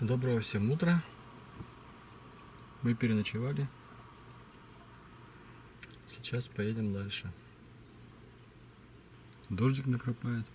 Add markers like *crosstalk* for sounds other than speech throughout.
доброго всем утра. Мы переночевали. Сейчас поедем дальше. Дождик накрапает.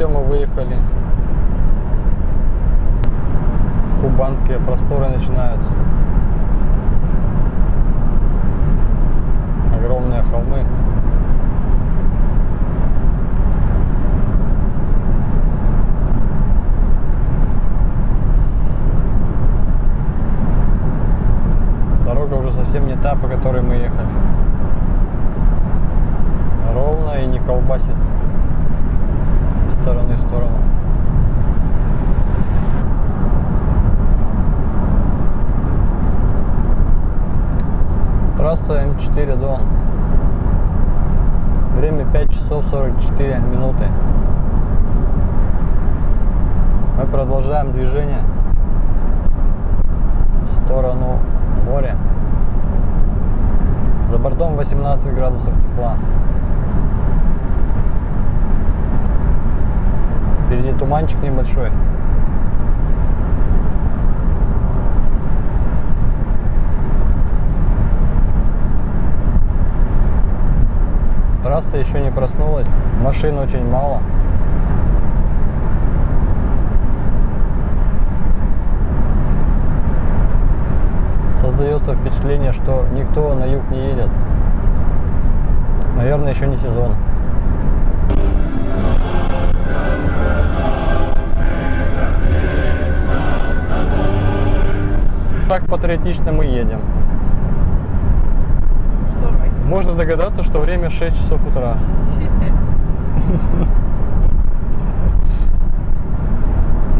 Все, мы выехали. Кубанские просторы начинаются. Огромные холмы. Дорога уже совсем не та, по которой мы ехали. Ровно и не колбасит стороны в сторону. Трасса М4 Дон. Время 5 часов 44 минуты. Мы продолжаем движение в сторону моря. За бортом 18 градусов тепла. Впереди туманчик небольшой. Трасса еще не проснулась. Машин очень мало. Создается впечатление, что никто на юг не едет. Наверное, еще не сезон. Так патриотично мы едем. Можно догадаться, что время 6 часов утра. *laughs*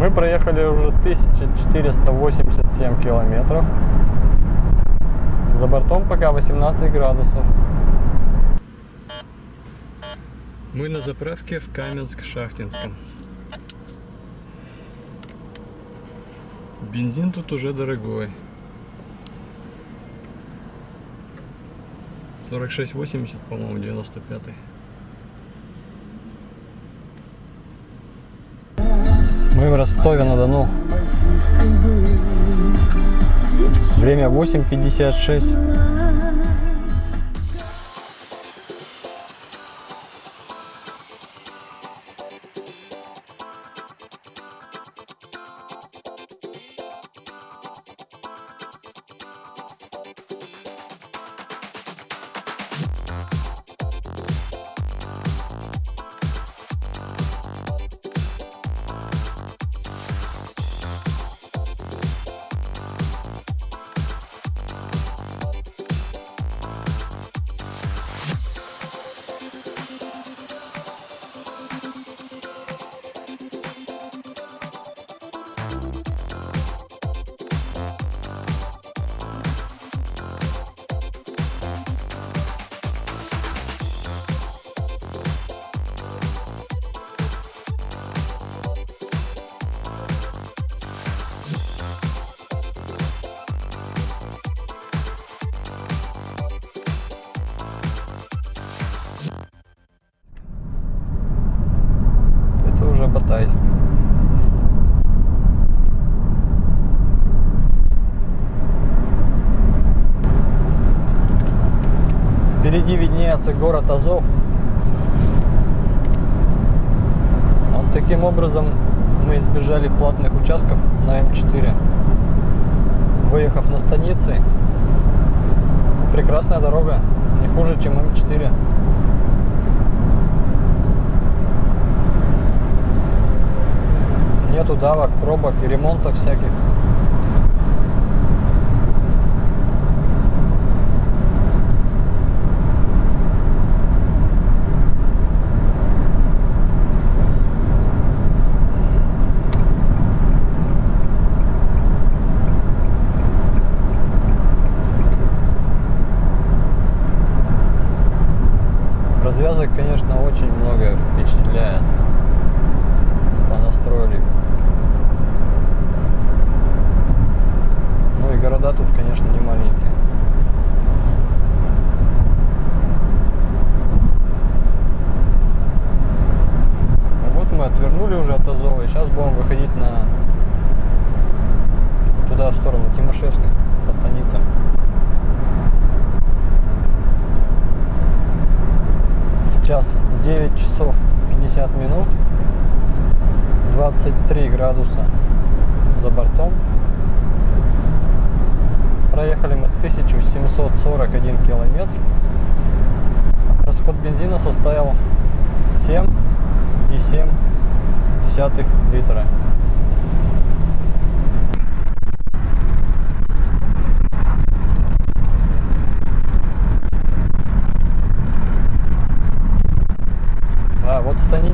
Мы проехали уже 1487 километров. За бортом пока 18 градусов. Мы на заправке в Каменск-Шахтинском. Бензин тут уже дорогой. 46,80, по-моему, 95 -й. Мы в Ростове-на-Дону. Время 8.56. город Азов. Вот таким образом мы избежали платных участков на М4. Выехав на станицы, прекрасная дорога, не хуже, чем М4. Нету давок, пробок и ремонтов всяких. проехали мы 1741 километр. Расход бензина составил 7,7 литра. Да, вот станица.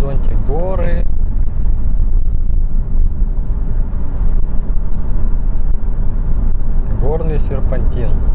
горизонте горы. Горный серпантин.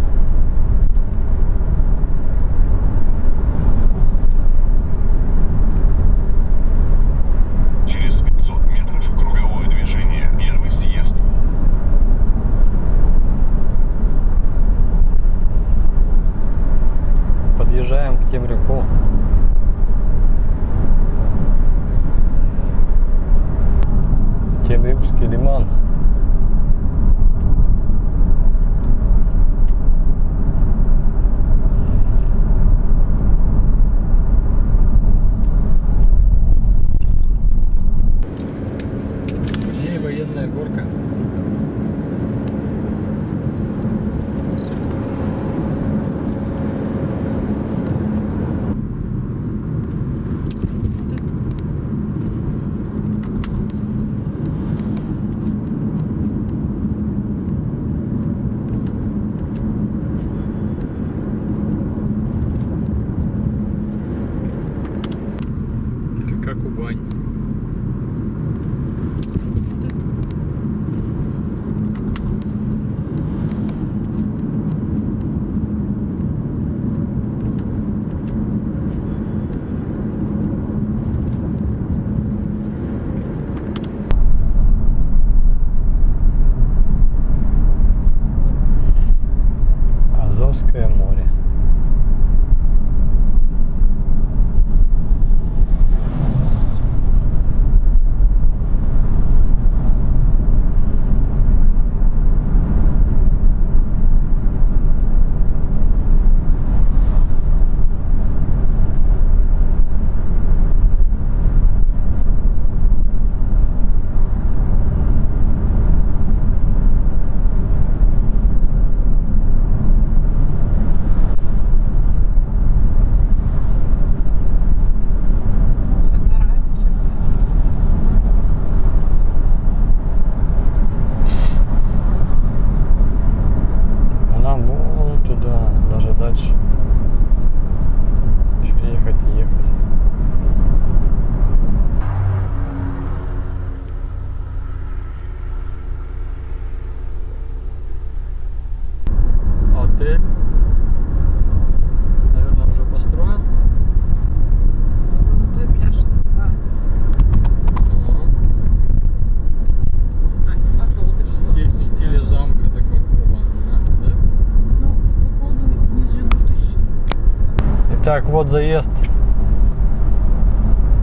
Итак, вот заезд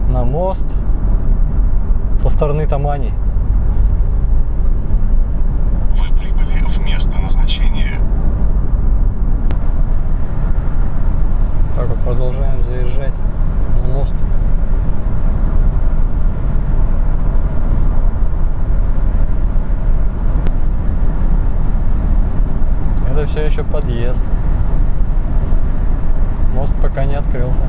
на мост со стороны Тамани. Вы прибыли в место назначения. Так вот продолжаем заезжать на мост. Это все еще подъезд. Мост пока не открылся.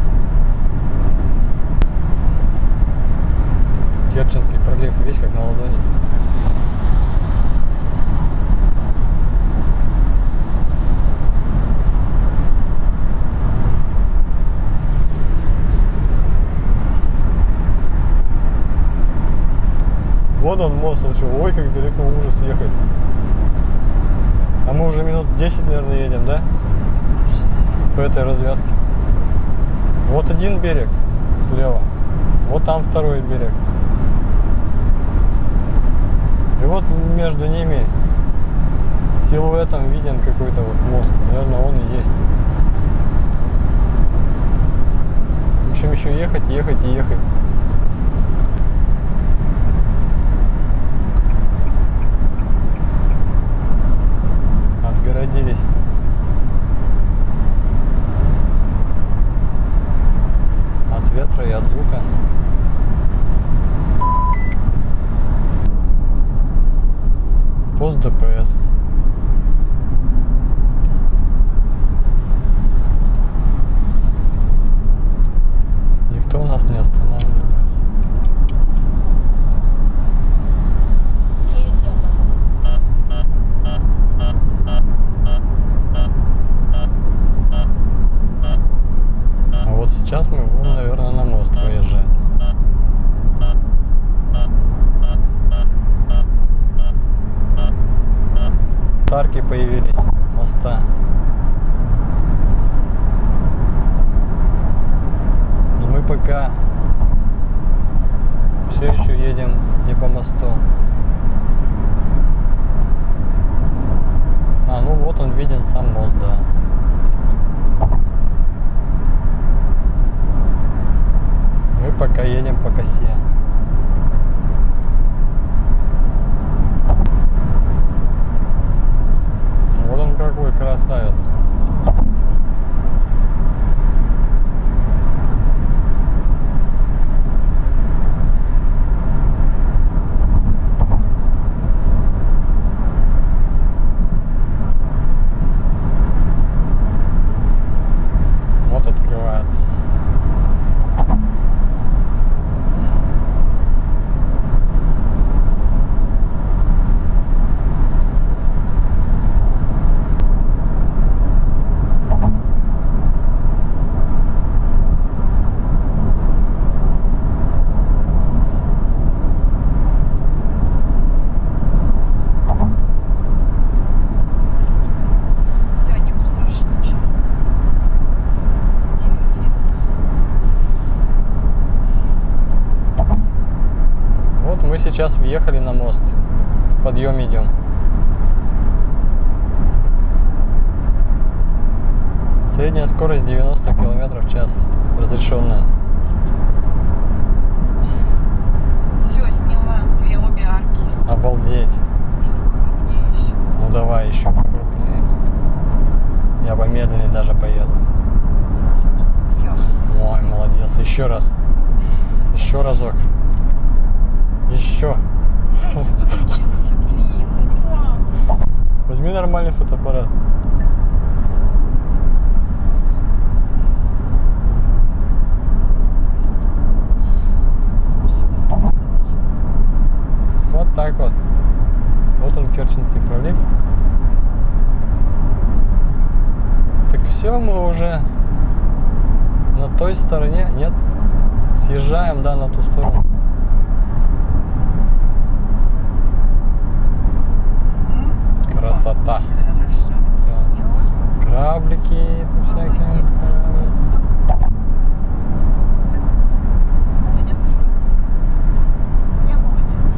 Керченский пролив весь как на ладони. Вот он мост, он что, ой, как далеко ужас ехать. А мы уже минут 10, наверное, едем, да? По этой развязке. Вот один берег слева. Вот там второй берег. И вот между ними силуэтом виден какой-то вот мост. Наверное, он и есть. В общем, еще ехать, ехать и ехать. Отгородились. На мост. В подъем идем. Средняя скорость 90 км в час. Разрешенная. Все, сняла две обе арки. Обалдеть. Сейчас покрупнее еще. Ну давай еще покрупнее. Я помедленнее даже поеду. Все. Ой, молодец. Еще раз. Еще разок. Еще. Включился, блин. Ну что? Возьми нормальный фотоаппарат. Вот так вот. Вот он, Керченский пролив. Так все, мы уже на той стороне. Нет? Съезжаем, да, на ту сторону. Красота. Да. Кораблики всякие. Молодец. Я молодец.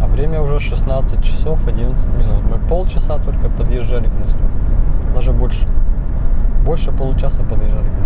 А время уже 16 часов 11 минут. Мы полчаса только подъезжали к мосту. Даже больше. Больше получаса подъезжали к мосту.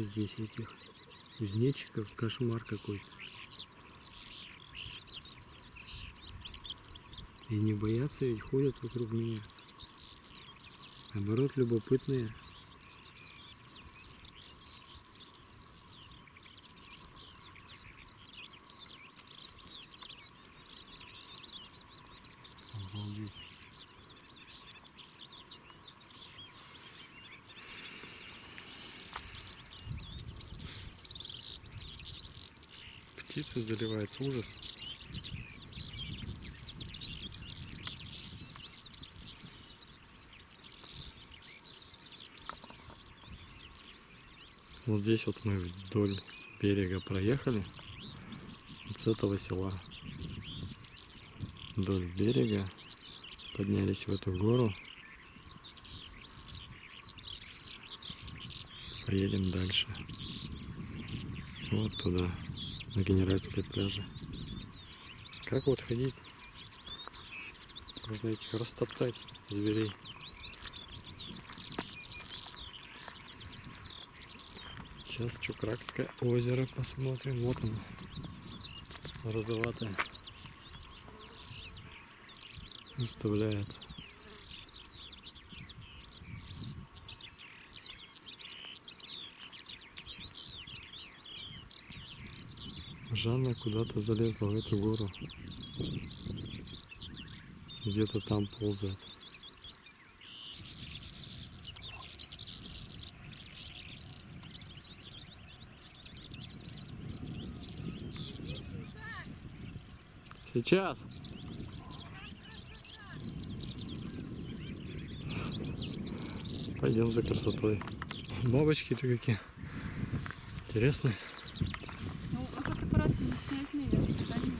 Сколько здесь этих кузнечиков, кошмар какой-то. И не боятся, ведь ходят вокруг меня. Наоборот, любопытные. все заливается. Ужас. Вот здесь вот мы вдоль берега проехали. Вот с этого села. Вдоль берега. Поднялись в эту гору. Поедем дальше. Вот туда на Генеральской пляже. Как вот ходить? Можно этих растоптать зверей. Сейчас Чукракское озеро посмотрим. Вот оно. Розоватое. Выставляется. Жанна куда-то залезла в эту гору. Где-то там ползает. Сейчас. Пойдем за красотой. Бабочки-то какие. Интересные. Ну, а фотоаппарат не снять, наверное, да, не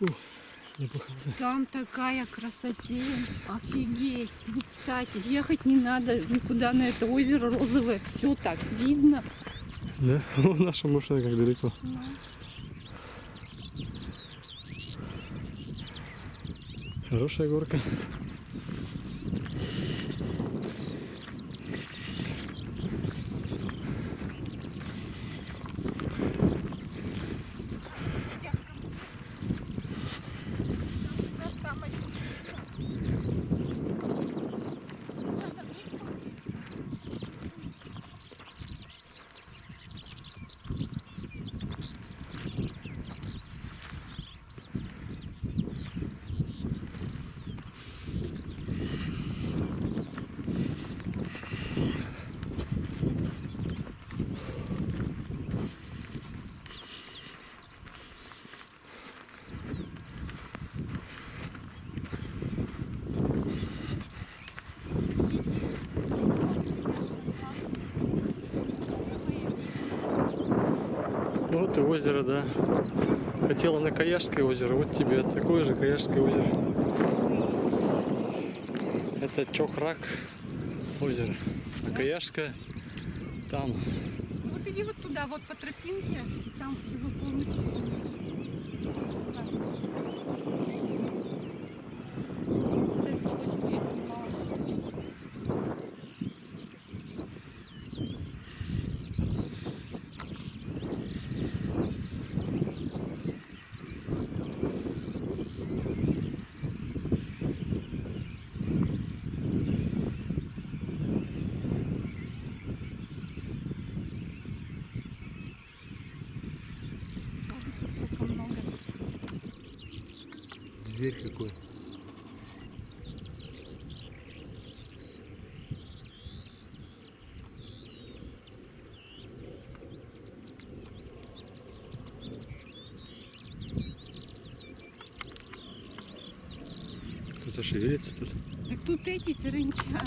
Неплохо. Там такая красотень, офигеть. Ну, кстати, ехать не надо никуда на это озеро розовое. Все так видно. Да? О, *laughs* наша машина как далеко. Ну, Хорошая горка. Вот озеро, да. Хотела на Каяшское озеро, вот тебе такое же Каяшское озеро. Это Чохрак озеро. А Каяшское там. Ну, Вот иди вот туда, вот по тропинке, там его полностью снимешь. Так. Вот эту лодочку я снимала, лодочку. Смотрите, сколько много. Зверь какой. Кто-то шевелится тут. Так тут эти саранча.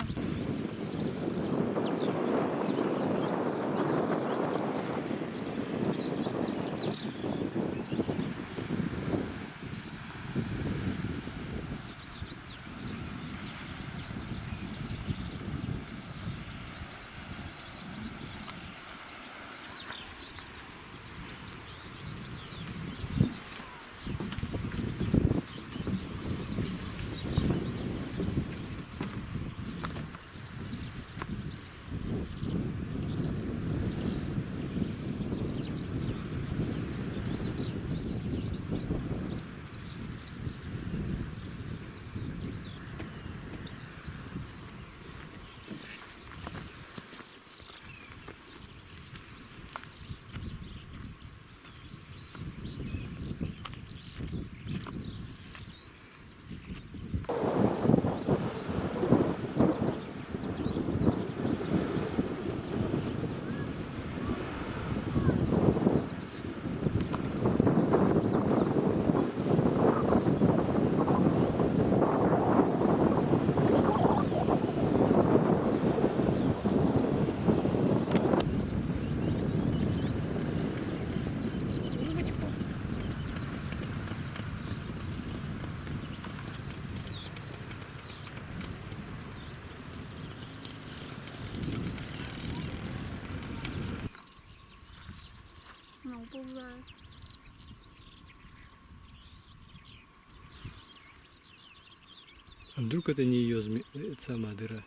А вдруг это не ее зме... э, сама дыра?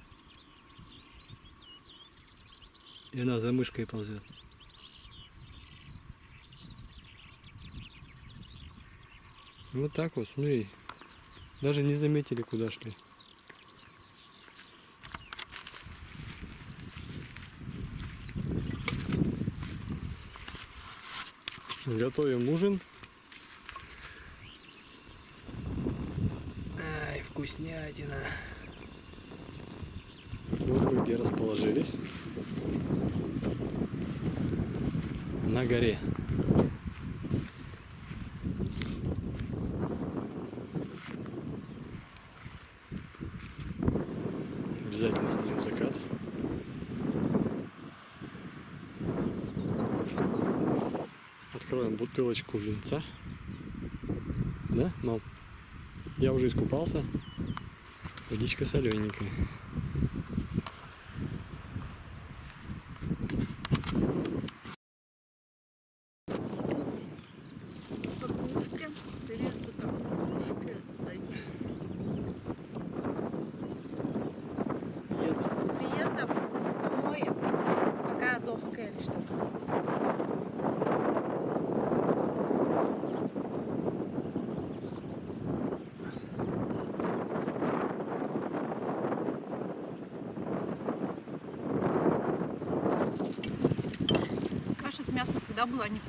И она за мышкой ползет. Вот так вот, смотри. Даже не заметили, куда шли. Готовим ужин. Вкуснятина. Вот где расположились. На горе. Обязательно снимем закат. Откроем бутылочку винца. Да, мам? Я уже искупался. Водичка солененькая. Была невкусная.